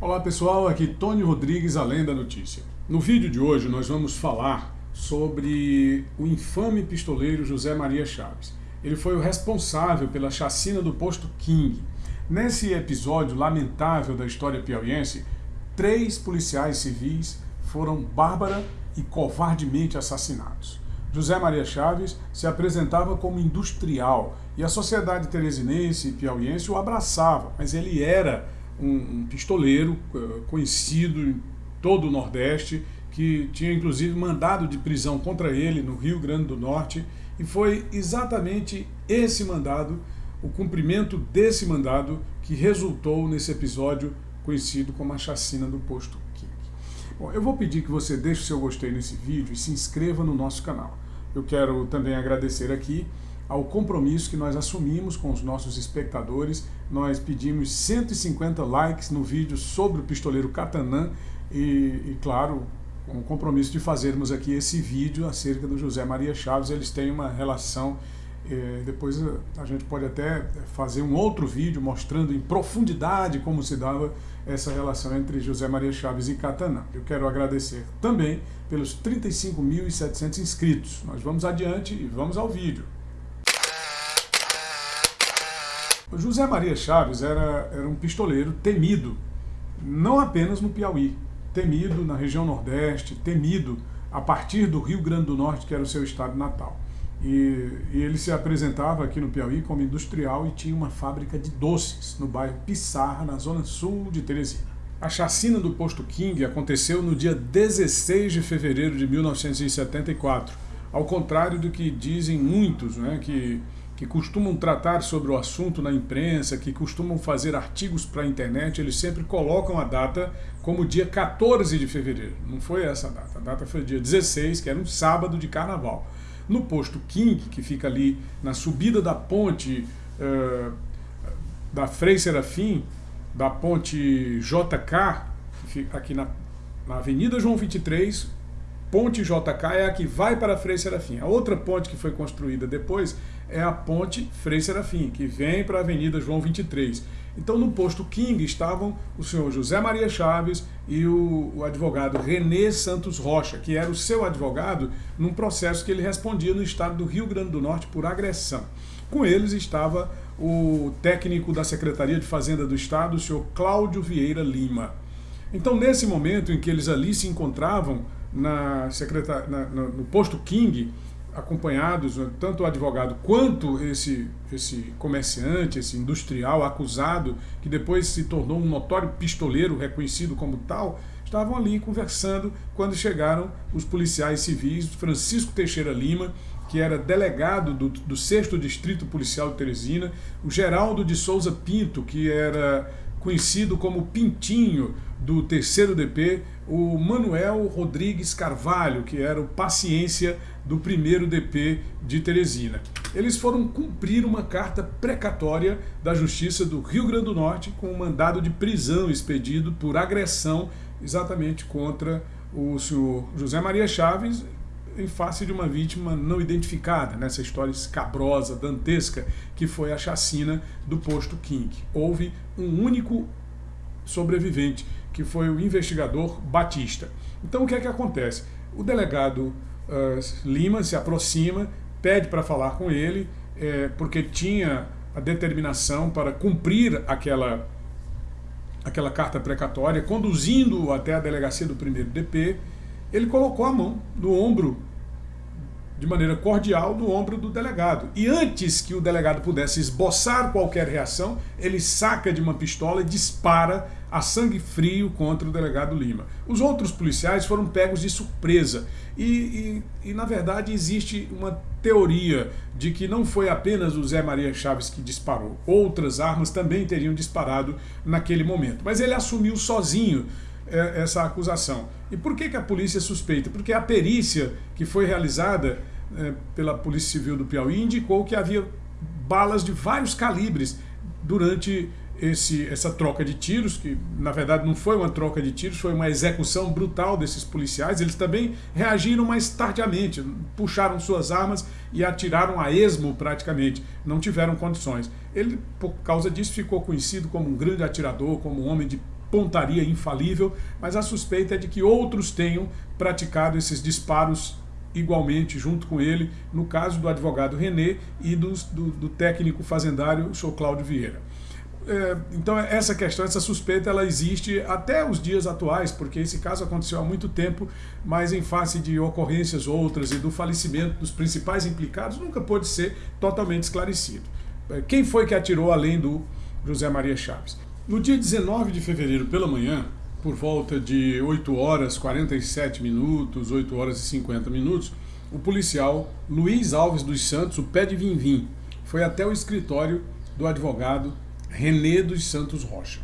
Olá pessoal, aqui Tony Rodrigues, Além da Notícia. No vídeo de hoje nós vamos falar sobre o infame pistoleiro José Maria Chaves. Ele foi o responsável pela chacina do posto King. Nesse episódio lamentável da história piauiense, três policiais civis foram bárbara e covardemente assassinados. José Maria Chaves se apresentava como industrial e a sociedade teresinense e piauiense o abraçava, mas ele era um, um pistoleiro uh, conhecido em todo o Nordeste, que tinha inclusive mandado de prisão contra ele no Rio Grande do Norte, e foi exatamente esse mandado, o cumprimento desse mandado, que resultou nesse episódio conhecido como a chacina do posto King. Bom, eu vou pedir que você deixe o seu gostei nesse vídeo e se inscreva no nosso canal. Eu quero também agradecer aqui ao compromisso que nós assumimos com os nossos espectadores. Nós pedimos 150 likes no vídeo sobre o pistoleiro Catanã e, e, claro, com o compromisso de fazermos aqui esse vídeo acerca do José Maria Chaves. Eles têm uma relação, eh, depois a gente pode até fazer um outro vídeo mostrando em profundidade como se dava essa relação entre José Maria Chaves e Catanã. Eu quero agradecer também pelos 35.700 inscritos. Nós vamos adiante e vamos ao vídeo. José Maria Chaves era, era um pistoleiro temido, não apenas no Piauí, temido na região Nordeste, temido a partir do Rio Grande do Norte, que era o seu estado natal. E, e, ele se apresentava aqui no Piauí como industrial e tinha uma fábrica de doces no bairro Pissarra, na zona sul de Teresina. A chacina do posto King aconteceu no dia 16 de fevereiro de 1974, ao contrário do que dizem muitos, né, que que costumam tratar sobre o assunto na imprensa, que costumam fazer artigos para a internet, eles sempre colocam a data como dia 14 de fevereiro. Não foi essa a data, a data foi dia 16, que era um sábado de carnaval. No posto King, que fica ali na subida da ponte uh, da Frei Serafim, da ponte JK, aqui na, na Avenida João 23, ponte JK é a que vai para a Frei Serafim. A outra ponte que foi construída depois é a ponte Frei Serafim, que vem para a Avenida João 23. Então no posto King estavam o senhor José Maria Chaves e o, o, advogado Renê Santos Rocha, que era o seu advogado num processo que ele respondia no estado do Rio Grande do Norte por agressão. Com eles estava o técnico da Secretaria de Fazenda do Estado, o senhor Cláudio Vieira Lima. Então nesse momento em que eles ali se encontravam na secretar... Na, no, no posto King, acompanhados, tanto o advogado quanto esse, esse comerciante, esse industrial acusado, que depois se tornou um notório pistoleiro reconhecido como tal, estavam ali conversando quando chegaram os policiais civis, Francisco Teixeira Lima, que era delegado do, do 6 Distrito Policial de Teresina, o Geraldo de Souza Pinto, que era conhecido como Pintinho do terceiro DP, o Manuel Rodrigues Carvalho, que era o paciência do primeiro DP de Teresina. Eles foram cumprir uma carta precatória da Justiça do Rio Grande do Norte com um mandado de prisão expedido por agressão exatamente contra o senhor José Maria Chaves em face de uma vítima não identificada, nessa história escabrosa, dantesca, que foi a chacina do posto King. Houve um único sobrevivente, que foi o investigador Batista. Então o que é que acontece? O delegado uh, Lima se aproxima, pede para falar com ele, é, porque tinha a determinação para cumprir aquela, aquela carta precatória, conduzindo-o até a delegacia do primeiro DP, ele colocou a mão no ombro de maneira cordial no ombro do delegado. E antes que o delegado pudesse esboçar qualquer reação, ele saca de uma pistola e dispara a sangue frio contra o delegado Lima. Os outros policiais foram pegos de surpresa. E, e, e, na verdade existe uma teoria de que não foi apenas o Zé Maria Chaves que disparou. Outras armas também teriam disparado naquele momento. Mas ele assumiu sozinho essa acusação. E por que, que a polícia suspeita? Porque a perícia que foi realizada é, pela Polícia Civil do Piauí indicou que havia balas de vários calibres durante esse, essa troca de tiros, que na verdade não foi uma troca de tiros, foi uma execução brutal desses policiais. Eles também reagiram mais tardiamente, puxaram suas armas e atiraram a esmo praticamente, não tiveram condições. Ele, por causa disso, ficou conhecido como um grande atirador, como um homem de pontaria infalível, mas a suspeita é de que outros tenham praticado esses disparos igualmente junto com ele, no caso do advogado René e do, do, do técnico fazendário, o senhor Cláudio Vieira. É, então essa questão, essa suspeita, ela existe até os dias atuais, porque esse caso aconteceu há muito tempo, mas em face de ocorrências outras e do falecimento dos principais implicados, nunca pôde ser totalmente esclarecido. É, quem foi que atirou além do José Maria Chaves? No dia 19 de fevereiro pela manhã, por volta de 8 horas 47 minutos, 8 horas e 50 minutos, o policial Luiz Alves dos Santos, o pé de Vim, foi até o escritório do advogado René dos Santos Rocha.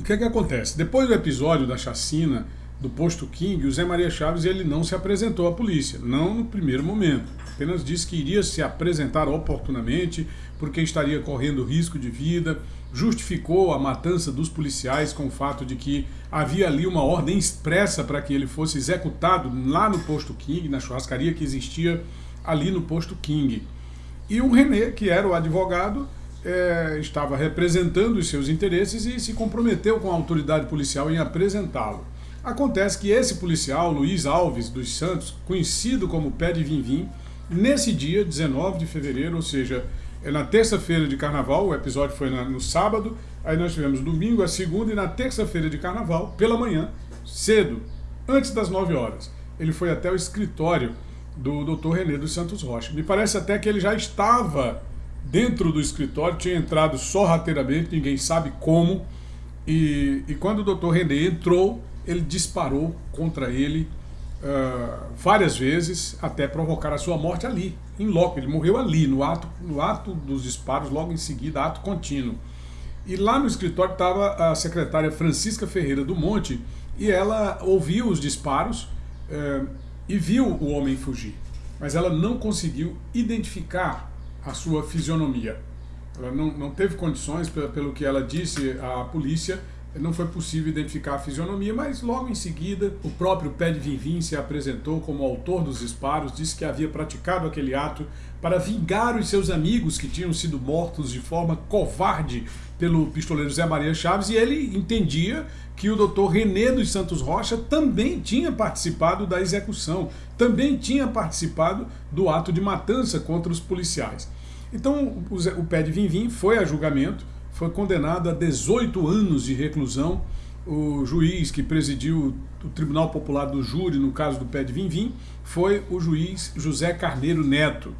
O que é que acontece? Depois do episódio da chacina do posto King, o Zé Maria Chaves ele não se apresentou à polícia, não no primeiro momento. Apenas disse que iria se apresentar oportunamente porque estaria correndo risco de vida, justificou a matança dos policiais com o fato de que havia ali uma ordem expressa para que ele fosse executado lá no posto King, na churrascaria que existia ali no posto King. E o René, que era o advogado, é, estava representando os seus interesses e se comprometeu com a autoridade policial em apresentá-lo. Acontece que esse policial, Luiz Alves dos Santos, conhecido como Pé de Vim nesse dia, 19 de fevereiro, ou seja, na terça-feira de carnaval, o episódio foi no sábado, aí nós tivemos domingo, a segunda, e na terça-feira de carnaval, pela manhã, cedo, antes das 9 horas, ele foi até o escritório do Dr. René dos Santos Rocha. Me parece até que ele já estava dentro do escritório, tinha entrado sorrateiramente, ninguém sabe como, e, e quando o doutor René entrou, ele disparou contra ele uh, várias vezes, até provocar a sua morte ali, em loco. Ele morreu ali, no ato, no ato dos disparos, logo em seguida, ato contínuo. E lá no escritório estava a secretária Francisca Ferreira do Monte, e ela ouviu os disparos uh, e viu o homem fugir. Mas ela não conseguiu identificar a sua fisionomia. Ela não, não teve condições, pelo que ela disse à polícia, não foi possível identificar a fisionomia, mas logo em seguida o próprio Pé de Vinvim se apresentou como autor dos disparos, disse que havia praticado aquele ato para vingar os seus amigos que tinham sido mortos de forma covarde pelo pistoleiro Zé Maria Chaves, e ele entendia que o doutor René dos Santos Rocha também tinha participado da execução, também tinha participado do ato de matança contra os policiais. Então o Pé de Vinvim foi a julgamento, foi condenado a 18 anos de reclusão. O juiz que presidiu o Tribunal Popular do Júri, no caso do Pé de Vinvim, foi o juiz José Carneiro Neto,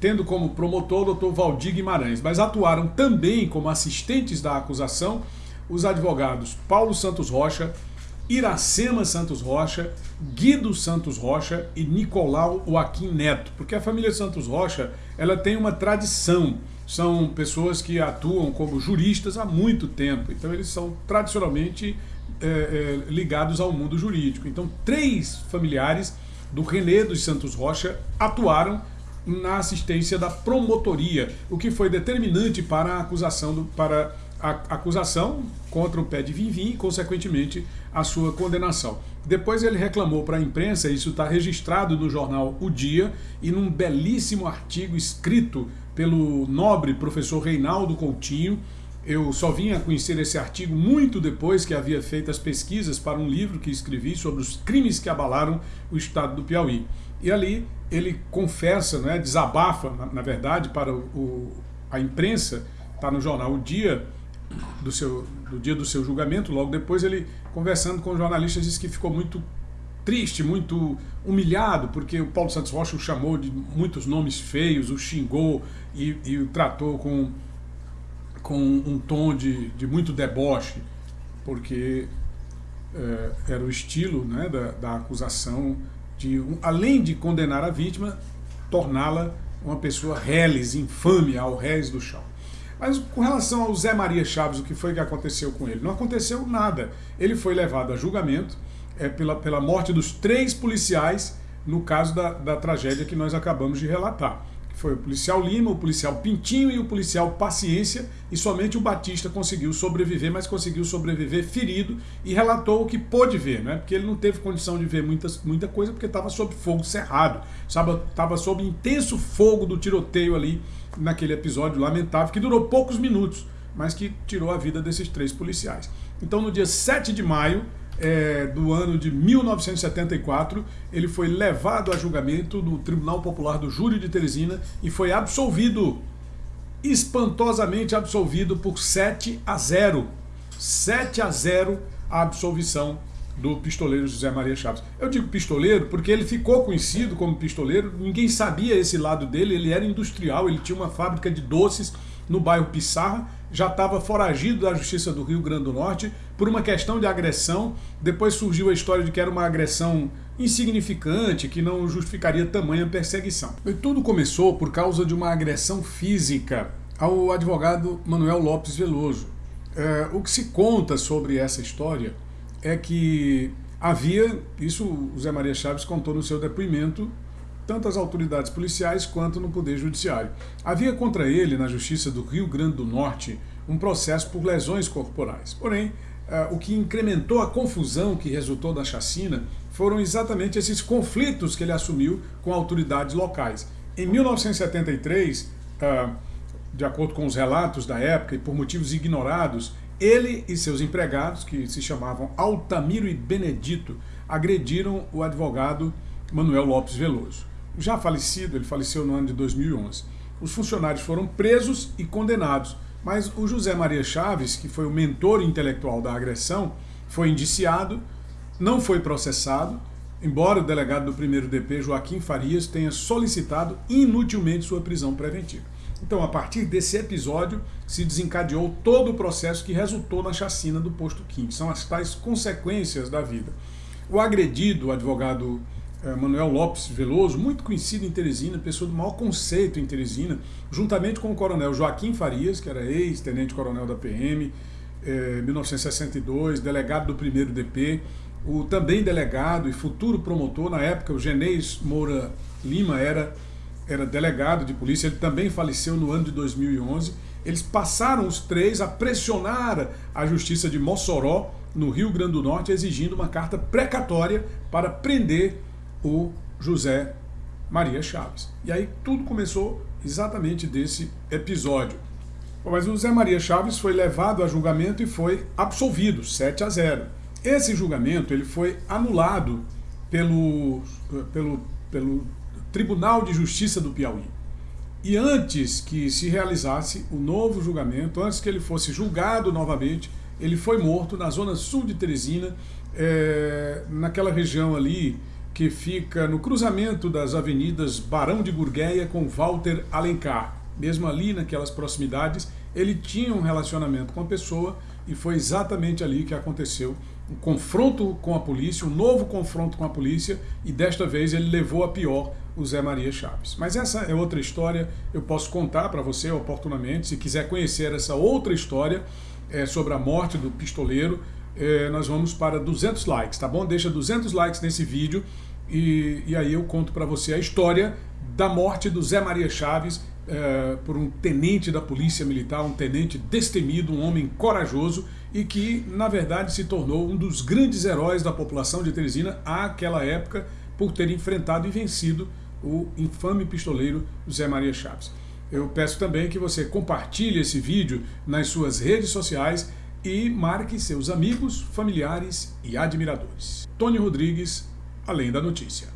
tendo como promotor o doutor Valdir Guimarães, mas atuaram também como assistentes da acusação os advogados Paulo Santos Rocha, Iracema Santos Rocha, Guido Santos Rocha e Nicolau Joaquim Neto, porque a família Santos Rocha ela tem uma tradição, são pessoas que atuam como juristas há muito tempo, então eles são tradicionalmente é, é, ligados ao mundo jurídico. Então três familiares do René dos Santos Rocha atuaram na assistência da promotoria, o que foi determinante para a acusação do, para a acusação contra o pé de Vivim e, consequentemente, a sua condenação. Depois ele reclamou para a imprensa, isso está registrado no jornal O Dia e num belíssimo artigo escrito pelo nobre professor Reinaldo Coutinho. Eu só vim a conhecer esse artigo muito depois que havia feito as pesquisas para um livro que escrevi sobre os crimes que abalaram o estado do Piauí. E ali ele confessa, né, desabafa, na, na verdade, para o, a imprensa, está no jornal O Dia, do, seu, do dia do seu julgamento, logo depois ele, conversando com jornalistas, disse que ficou muito triste, muito humilhado, porque o Paulo Santos Rocha o chamou de muitos nomes feios, o xingou e, e o tratou com, com um tom de, de muito deboche, porque é, era o estilo né, da, da acusação de, além de condenar a vítima, torná-la uma pessoa reles, infame ao réis do chão. Mas com relação ao Zé Maria Chaves, o que foi que aconteceu com ele? Não aconteceu nada. Ele foi levado a julgamento é, pela, pela morte dos três policiais no caso da, da tragédia que nós acabamos de relatar. Foi o policial Lima, o policial Pintinho e o policial Paciência, e somente o Batista conseguiu sobreviver, mas conseguiu sobreviver ferido e relatou o que pôde ver, né? porque ele não teve condição de ver muitas, muita coisa, porque estava sob fogo cerrado, estava sob intenso fogo do tiroteio ali naquele episódio lamentável, que durou poucos minutos, mas que tirou a vida desses três policiais. Então, no dia 7 de maio é, do ano de 1974, ele foi levado a julgamento no Tribunal Popular do Júri de Teresina e foi absolvido, espantosamente absolvido por 7 a 0. 7 a 0 a absolvição do pistoleiro José Maria Chaves. Eu digo pistoleiro porque ele ficou conhecido como pistoleiro, ninguém sabia esse lado dele, ele era industrial, ele tinha uma fábrica de doces no bairro Pissarra, já estava foragido da Justiça do Rio Grande do Norte por uma questão de agressão. Depois surgiu a história de que era uma agressão insignificante, que não justificaria tamanha perseguição. E tudo começou por causa de uma agressão física ao advogado Manuel Lopes Veloso. É, o que se conta sobre essa história é que havia, isso o Zé Maria Chaves contou no seu depoimento, tanto as autoridades policiais quanto no Poder Judiciário. Havia contra ele, na Justiça do Rio Grande do Norte, um processo por lesões corporais. Porém, Uh, o que incrementou a confusão que resultou da chacina foram exatamente esses conflitos que ele assumiu com autoridades locais. Em 1973, uh, ah, de acordo com os relatos da época e por motivos ignorados, ele e seus empregados, que se chamavam Altamiro e Benedito, agrediram o advogado Manuel Lopes Veloso. Já falecido, ele faleceu no ano de 2011. Os funcionários foram presos e condenados, mas o José Maria Chaves, que foi o mentor intelectual da agressão, foi indiciado, não foi processado, embora o delegado do primeiro DP, Joaquim Farias, tenha solicitado inutilmente sua prisão preventiva. Então, a partir desse episódio, se desencadeou todo o processo que resultou na chacina do posto 15. São as tais consequências da vida. O agredido, o advogado Manuel Lopes Veloso, muito conhecido em Teresina, pessoa do maior conceito em Teresina, juntamente com o coronel Joaquim Farias, que era ex-tenente-coronel da PM, eh, 1962, delegado do primeiro DP, o também delegado e futuro promotor, na época o Genês Moura Lima era era delegado de polícia, ele também faleceu no ano de 2011. Eles passaram os três a pressionar a justiça de Mossoró, no Rio Grande do Norte, exigindo uma carta precatória para prender o José Maria Chaves. E aí tudo começou exatamente desse episódio. Mas o José Maria Chaves foi levado a julgamento e foi absolvido, 7 a 0. Esse julgamento ele foi anulado pelo, pelo, pelo Tribunal de Justiça do Piauí. E antes que se realizasse o novo julgamento, antes que ele fosse julgado novamente, ele foi morto na zona sul de Teresina, é, naquela região ali que fica no cruzamento das avenidas Barão de Gurgueia com Walter Alencar. Mesmo ali naquelas proximidades, ele tinha um relacionamento com a pessoa e foi exatamente ali que aconteceu um confronto com a polícia, um novo confronto com a polícia e desta vez ele levou a pior o Zé Maria Chaves. Mas essa é outra história, eu posso contar para você oportunamente, se quiser conhecer essa outra história é, sobre a morte do pistoleiro, é, nós vamos para 200 likes, tá bom? Deixa 200 likes nesse vídeo e, e aí eu conto para você a história da morte do Zé Maria Chaves é, por um tenente da Polícia Militar, um tenente destemido, um homem corajoso e que, na verdade, se tornou um dos grandes heróis da população de Teresina àquela época por ter enfrentado e vencido o infame pistoleiro José Maria Chaves. Eu peço também que você compartilhe esse vídeo nas suas redes sociais e marque seus amigos, familiares e admiradores. Tony Rodrigues, Além da Notícia.